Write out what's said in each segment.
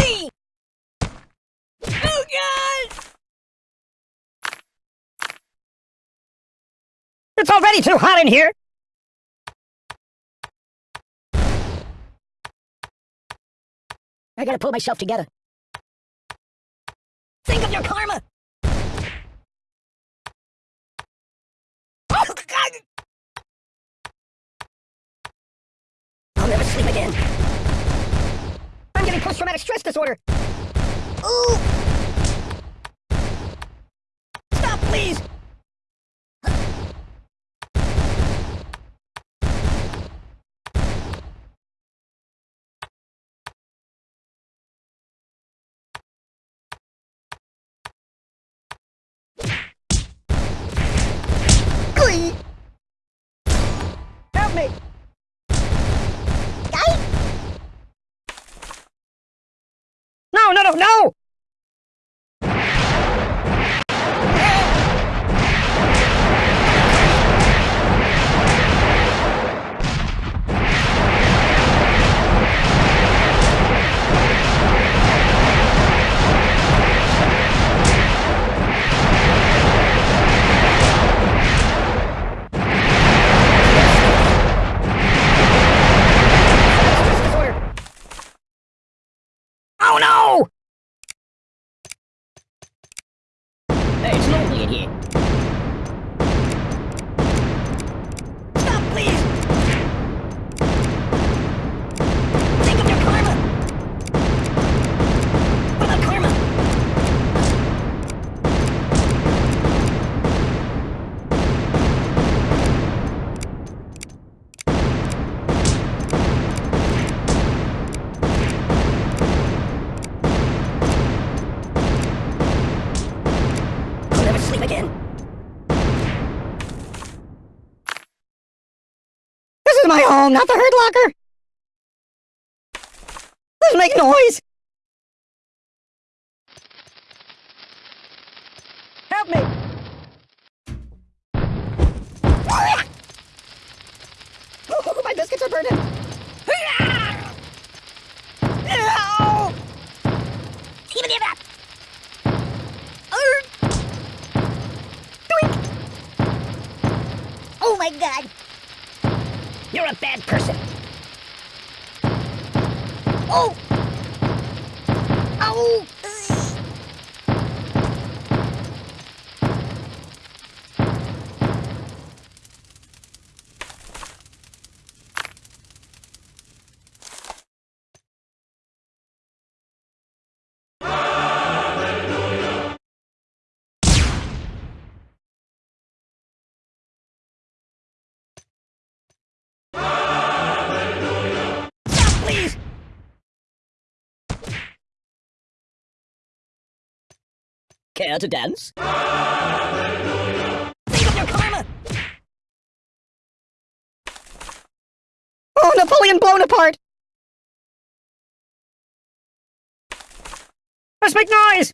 Oh, God! It's already too hot in here! I gotta pull myself together. Think of your karma! Oh, God! I'll never sleep again. I'm post-traumatic stress disorder. Ooh! Stop, please! Glee! Help me! No, no, no, no! Stress disorder. Oh no! Hey, it's lonely in here. Stop, please! Think of your karma! What about karma? I'll never sleep again. This is not the Hurt Locker. Let's make noise. Help me. Oh, my biscuits are burning. Oh my god! You're a bad person. Oh! Oh! Care to dance? Karma! Oh, Napoleon blown apart! Let's make noise!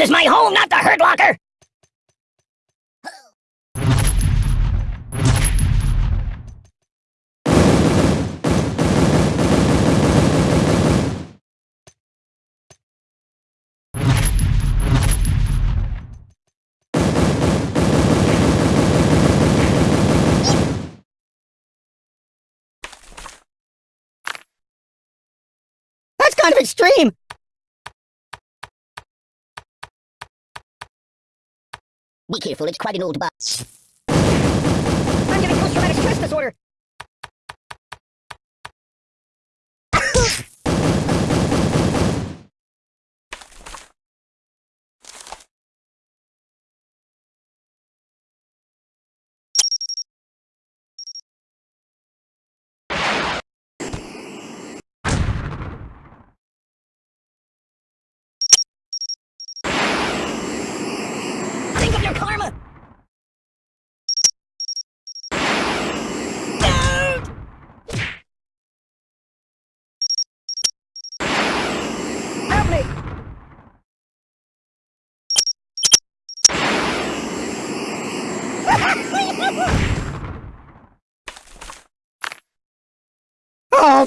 This is my home, not the Hurt Locker! That's kind of extreme! Be careful, it's quite an old box. I'm getting post-traumatic stress disorder!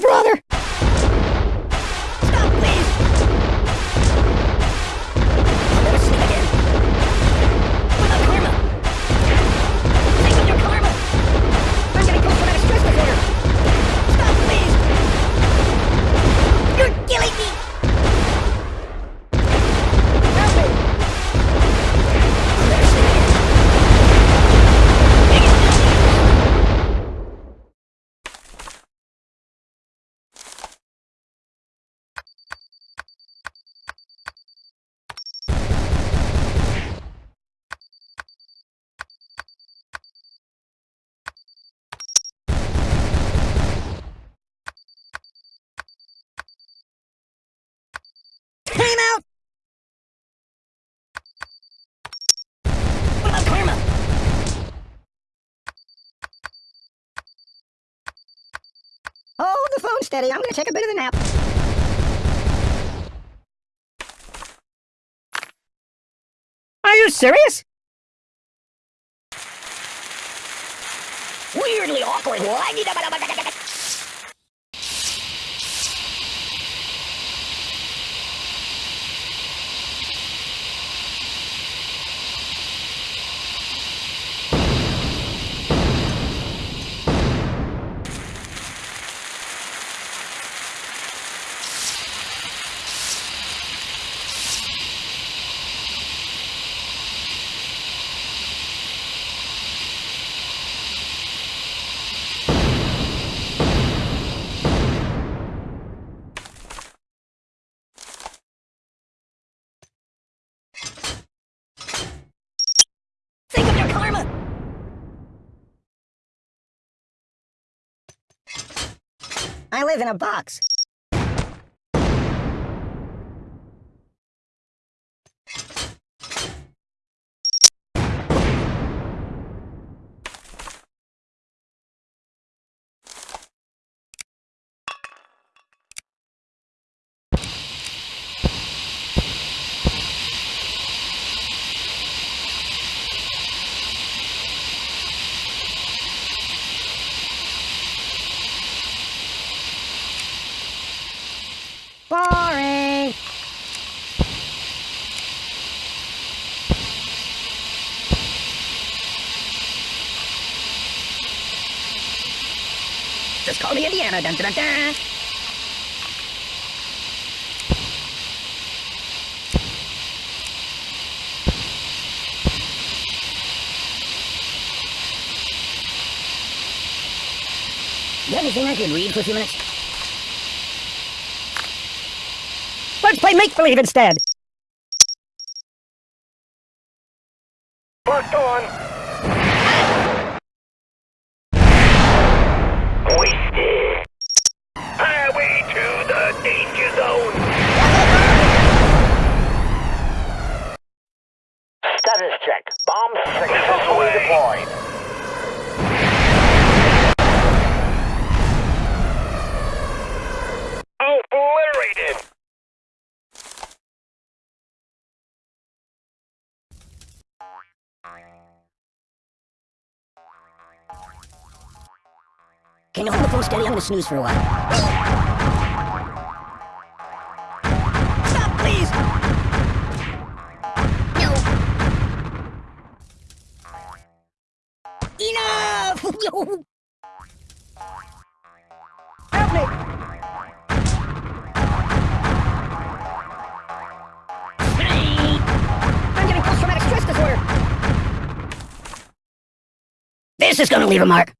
Brother! The phone steady. I'm gonna take a bit of a nap. Are you serious? Weirdly awkward. Think of your karma! I live in a box. Me Indiana. Dun, dun, dun. You have anything I could read for a few minutes? Let's play make-believe instead. Can you hold the phone steady? I'm gonna snooze for a while. Stop, please! No. Enough! Yo! Help me! I'm getting post-traumatic stress disorder! This is gonna leave a mark.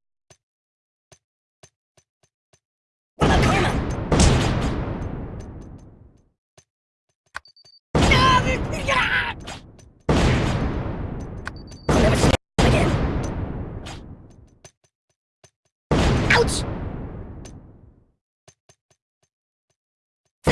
What about karma? I'll never sleep again. Ouch!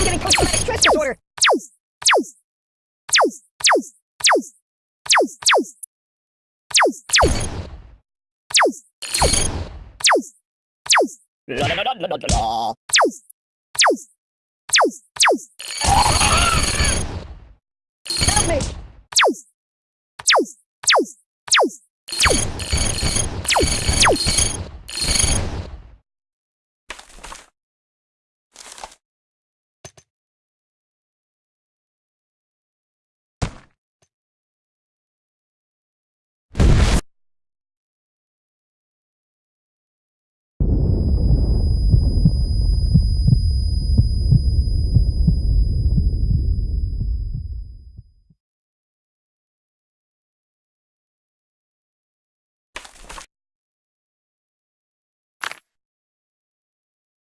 I'm getting post-traumatic stress disorder. Help me!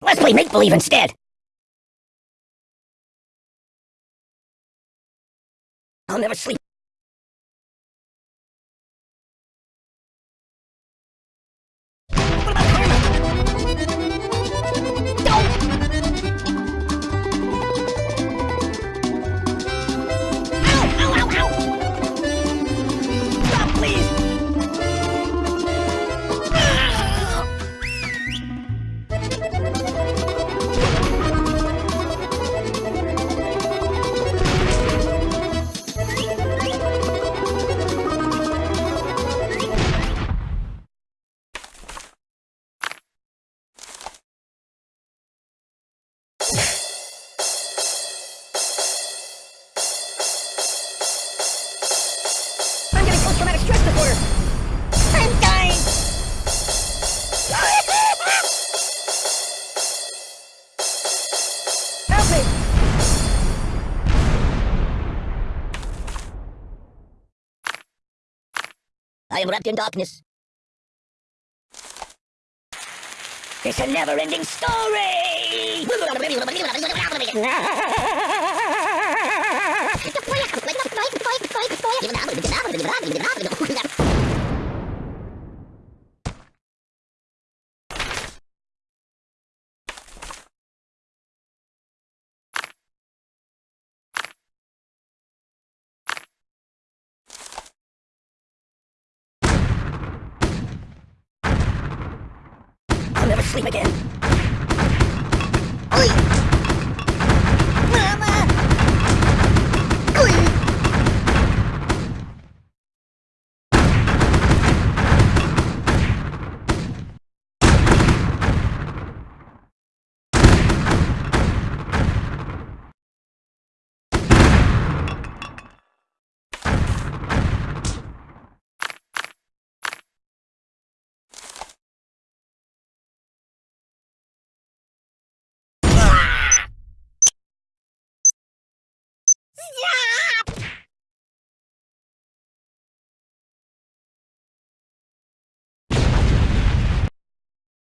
Let's play make believe instead. I'll never sleep. I am wrapped in darkness. It's a never-ending story. I'll never sleep again. 你。